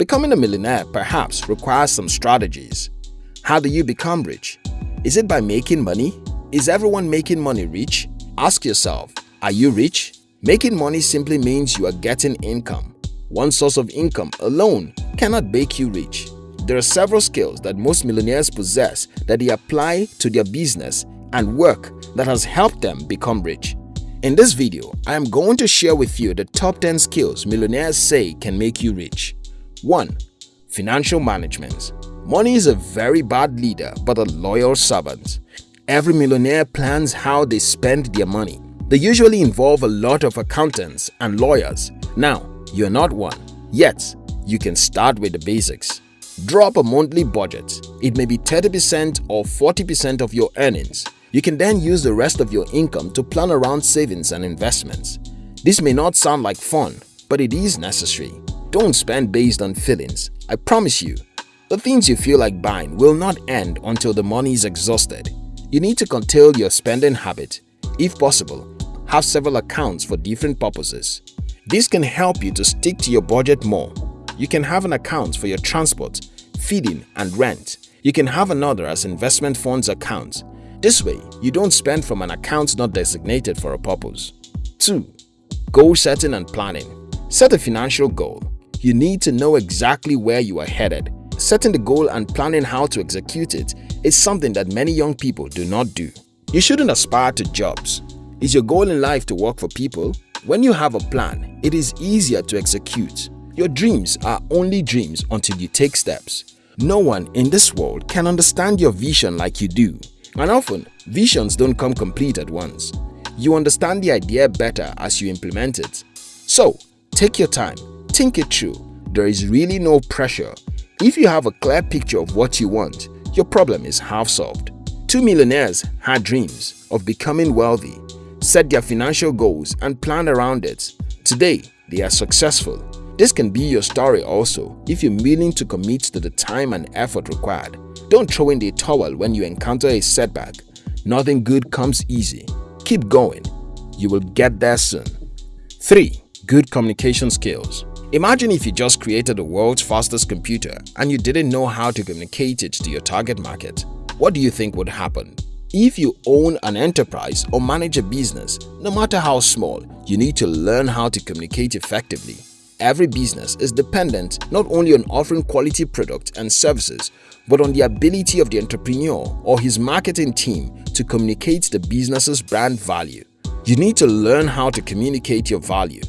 Becoming a millionaire perhaps requires some strategies. How do you become rich? Is it by making money? Is everyone making money rich? Ask yourself, are you rich? Making money simply means you are getting income. One source of income alone cannot make you rich. There are several skills that most millionaires possess that they apply to their business and work that has helped them become rich. In this video, I am going to share with you the top 10 skills millionaires say can make you rich. 1. Financial Management Money is a very bad leader but a loyal servant. Every millionaire plans how they spend their money. They usually involve a lot of accountants and lawyers. Now, you're not one. Yet, you can start with the basics. Draw up a monthly budget. It may be 30% or 40% of your earnings. You can then use the rest of your income to plan around savings and investments. This may not sound like fun, but it is necessary. Don't spend based on feelings. I promise you, the things you feel like buying will not end until the money is exhausted. You need to curtail your spending habit. If possible, have several accounts for different purposes. This can help you to stick to your budget more. You can have an account for your transport, feeding and rent. You can have another as investment funds account this way, you don't spend from an account not designated for a purpose. 2. Goal setting and planning Set a financial goal. You need to know exactly where you are headed. Setting the goal and planning how to execute it is something that many young people do not do. You shouldn't aspire to jobs. Is your goal in life to work for people? When you have a plan, it is easier to execute. Your dreams are only dreams until you take steps. No one in this world can understand your vision like you do. And often, visions don't come complete at once. You understand the idea better as you implement it. So, take your time, think it through. There is really no pressure. If you have a clear picture of what you want, your problem is half solved. Two millionaires had dreams of becoming wealthy, set their financial goals and planned around it. Today, they are successful. This can be your story also if you're willing to commit to the time and effort required. Don't throw in the towel when you encounter a setback. Nothing good comes easy. Keep going. You will get there soon. 3. Good communication skills Imagine if you just created the world's fastest computer and you didn't know how to communicate it to your target market. What do you think would happen? If you own an enterprise or manage a business, no matter how small, you need to learn how to communicate effectively. Every business is dependent not only on offering quality products and services, but on the ability of the entrepreneur or his marketing team to communicate the business's brand value. You need to learn how to communicate your value.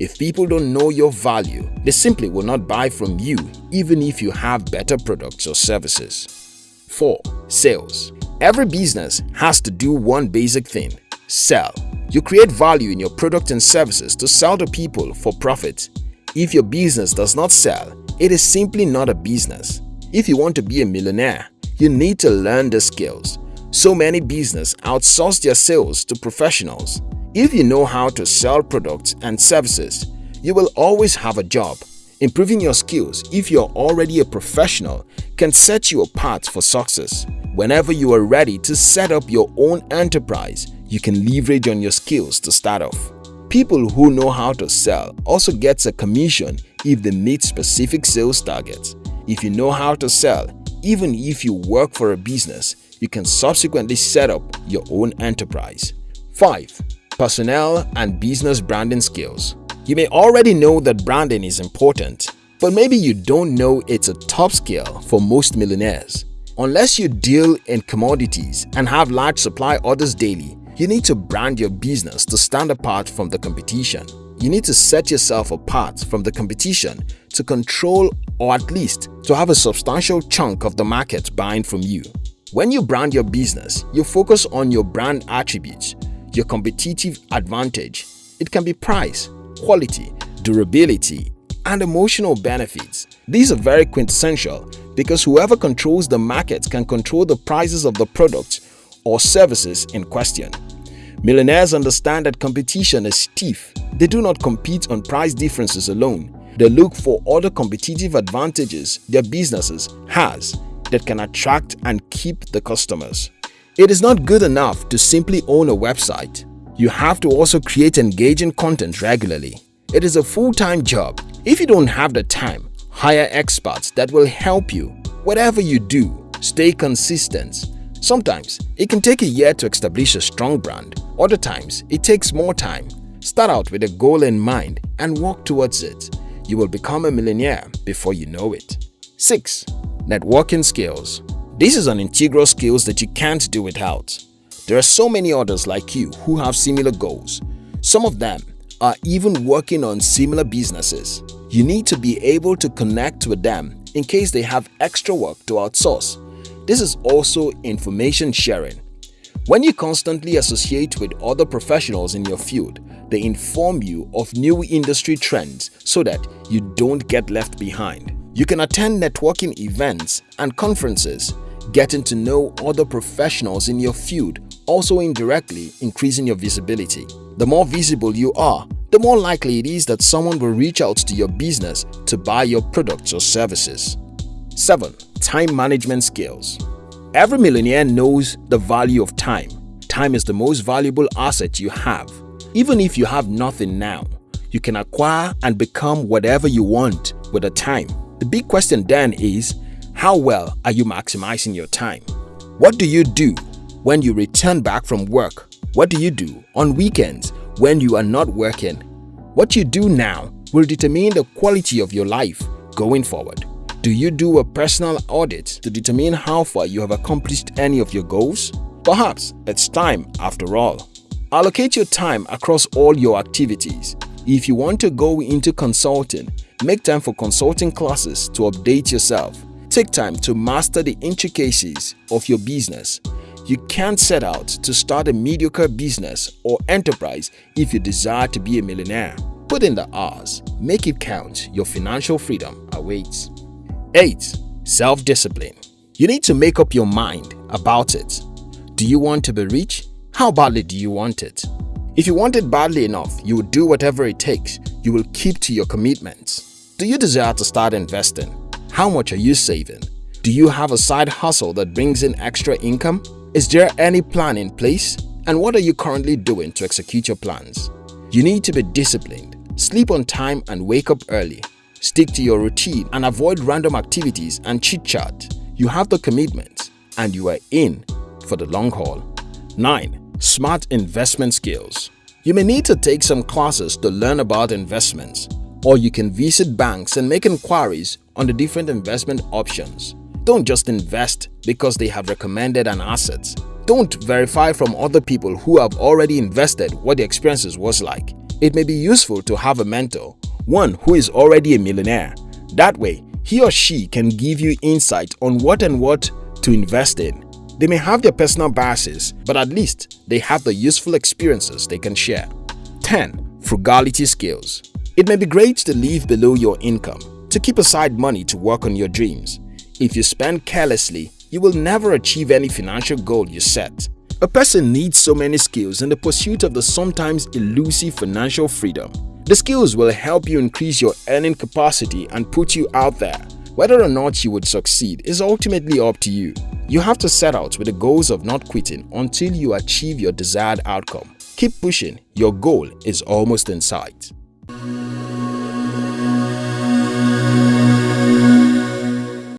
If people don't know your value, they simply will not buy from you even if you have better products or services. 4. Sales Every business has to do one basic thing – sell. You create value in your product and services to sell to people for profit. If your business does not sell, it is simply not a business. If you want to be a millionaire, you need to learn the skills. So many business outsource their sales to professionals. If you know how to sell products and services, you will always have a job. Improving your skills if you're already a professional can set you apart for success. Whenever you are ready to set up your own enterprise, you can leverage on your skills to start off. People who know how to sell also gets a commission if they meet specific sales targets. If you know how to sell, even if you work for a business, you can subsequently set up your own enterprise. 5. Personnel and business branding skills You may already know that branding is important, but maybe you don't know it's a top skill for most millionaires. Unless you deal in commodities and have large supply orders daily, you need to brand your business to stand apart from the competition. You need to set yourself apart from the competition to control or at least to have a substantial chunk of the market buying from you. When you brand your business, you focus on your brand attributes, your competitive advantage. It can be price, quality, durability, and emotional benefits. These are very quintessential because whoever controls the market can control the prices of the products or services in question. Millionaires understand that competition is stiff. They do not compete on price differences alone. They look for other competitive advantages their businesses has that can attract and keep the customers. It is not good enough to simply own a website. You have to also create engaging content regularly. It is a full-time job. If you don't have the time, Hire experts that will help you. Whatever you do, stay consistent. Sometimes it can take a year to establish a strong brand. Other times it takes more time. Start out with a goal in mind and work towards it. You will become a millionaire before you know it. 6. Networking skills. This is an integral skill that you can't do without. There are so many others like you who have similar goals. Some of them are even working on similar businesses. You need to be able to connect with them in case they have extra work to outsource. This is also information sharing. When you constantly associate with other professionals in your field, they inform you of new industry trends so that you don't get left behind. You can attend networking events and conferences, getting to know other professionals in your field, also indirectly increasing your visibility. The more visible you are, the more likely it is that someone will reach out to your business to buy your products or services. 7. Time management skills Every millionaire knows the value of time. Time is the most valuable asset you have. Even if you have nothing now, you can acquire and become whatever you want with the time. The big question then is, how well are you maximizing your time? What do you do when you return back from work? What do you do on weekends when you are not working. What you do now will determine the quality of your life going forward. Do you do a personal audit to determine how far you have accomplished any of your goals? Perhaps it's time after all. Allocate your time across all your activities. If you want to go into consulting, make time for consulting classes to update yourself. Take time to master the intricacies of your business. You can't set out to start a mediocre business or enterprise if you desire to be a millionaire. Put in the hours, make it count, your financial freedom awaits. 8. Self-discipline You need to make up your mind about it. Do you want to be rich? How badly do you want it? If you want it badly enough, you will do whatever it takes. You will keep to your commitments. Do you desire to start investing? How much are you saving? Do you have a side hustle that brings in extra income? Is there any plan in place? And what are you currently doing to execute your plans? You need to be disciplined, sleep on time and wake up early. Stick to your routine and avoid random activities and chit-chat. You have the commitment and you are in for the long haul. 9. Smart investment skills You may need to take some classes to learn about investments or you can visit banks and make inquiries on the different investment options. Don't just invest because they have recommended an asset. Don't verify from other people who have already invested what the experiences was like. It may be useful to have a mentor, one who is already a millionaire. That way, he or she can give you insight on what and what to invest in. They may have their personal biases, but at least they have the useful experiences they can share. 10. Frugality skills It may be great to live below your income, to keep aside money to work on your dreams. If you spend carelessly, you will never achieve any financial goal you set. A person needs so many skills in the pursuit of the sometimes elusive financial freedom. The skills will help you increase your earning capacity and put you out there. Whether or not you would succeed is ultimately up to you. You have to set out with the goals of not quitting until you achieve your desired outcome. Keep pushing, your goal is almost in sight. Thank you.